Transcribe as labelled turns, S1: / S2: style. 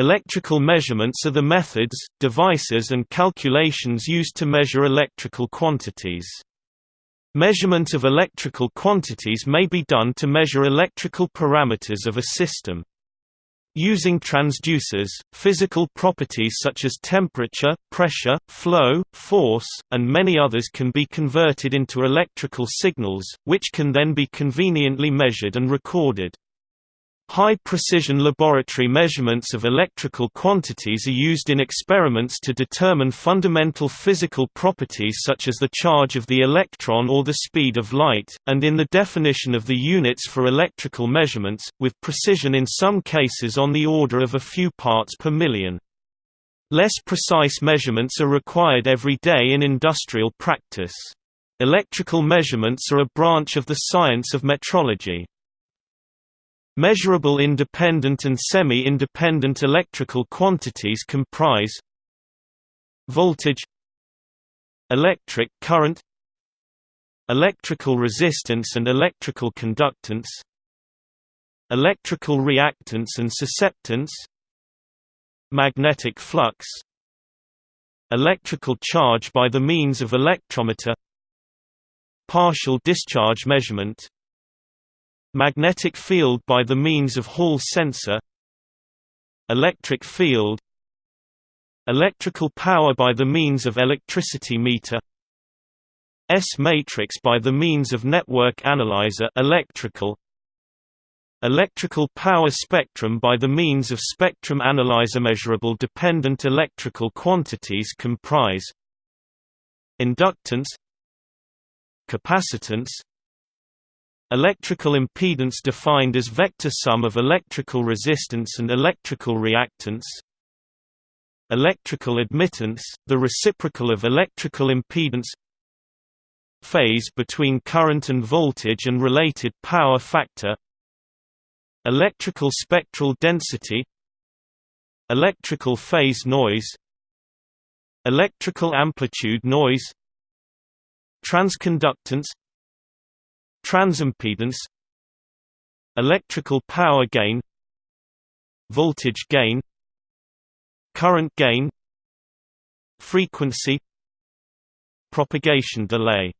S1: Electrical measurements are the methods, devices and calculations used to measure electrical quantities. Measurement of electrical quantities may be done to measure electrical parameters of a system. Using transducers, physical properties such as temperature, pressure, flow, force, and many others can be converted into electrical signals, which can then be conveniently measured and recorded. High-precision laboratory measurements of electrical quantities are used in experiments to determine fundamental physical properties such as the charge of the electron or the speed of light, and in the definition of the units for electrical measurements, with precision in some cases on the order of a few parts per million. Less precise measurements are required every day in industrial practice. Electrical measurements are a branch of the science of metrology. Measurable independent and semi-independent electrical quantities comprise voltage electric current electrical resistance and electrical conductance electrical reactance and susceptance magnetic flux electrical charge by the means of electrometer partial discharge measurement Magnetic field by the means of Hall sensor Electric field Electrical power by the means of electricity meter S-matrix by the means of network analyzer electrical Electrical power spectrum by the means of spectrum analyzer measurable dependent electrical quantities comprise inductance capacitance Electrical impedance defined as vector sum of electrical resistance and electrical reactance. Electrical admittance, the reciprocal of electrical impedance. Phase between current and voltage and related power factor. Electrical spectral density. Electrical phase noise. Electrical amplitude noise. Transconductance Transimpedance Electrical power gain Voltage gain Current gain Frequency Propagation delay